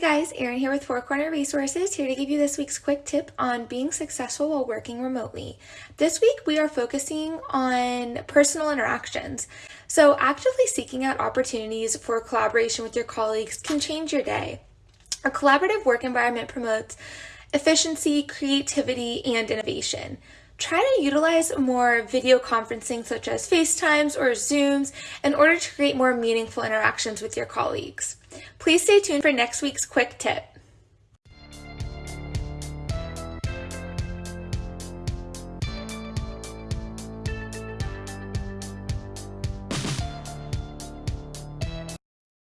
guys, Erin here with Four Corner Resources, here to give you this week's quick tip on being successful while working remotely. This week we are focusing on personal interactions. So actively seeking out opportunities for collaboration with your colleagues can change your day. A collaborative work environment promotes efficiency, creativity, and innovation. Try to utilize more video conferencing such as FaceTimes or Zooms in order to create more meaningful interactions with your colleagues. Please stay tuned for next week's quick tip.